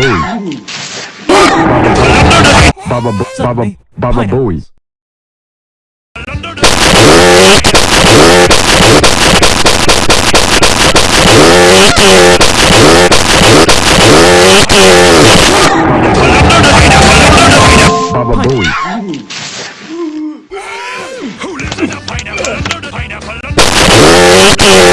Booey. Baba Bo- Baba Baba Booey. Baba Booey. Who lives in a pineapple under the pineapple under Baba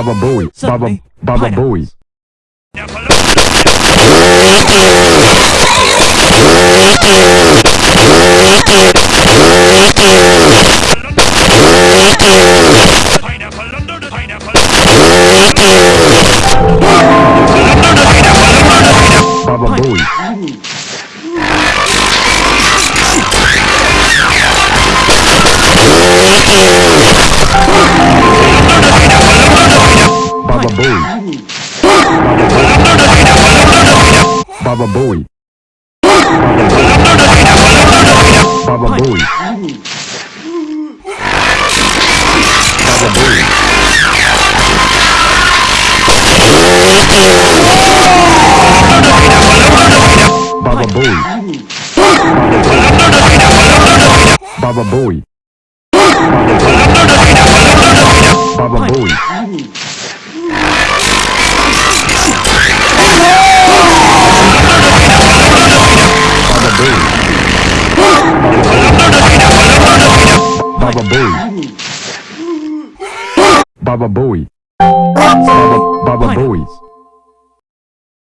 Baba Booey. Baba Baba Booey. Baba boy. Baba boy. Baba boy. Baba boy. Baba boy. Baba Bowie. Baba Booey. Baba Booey. Baba Baba Booey.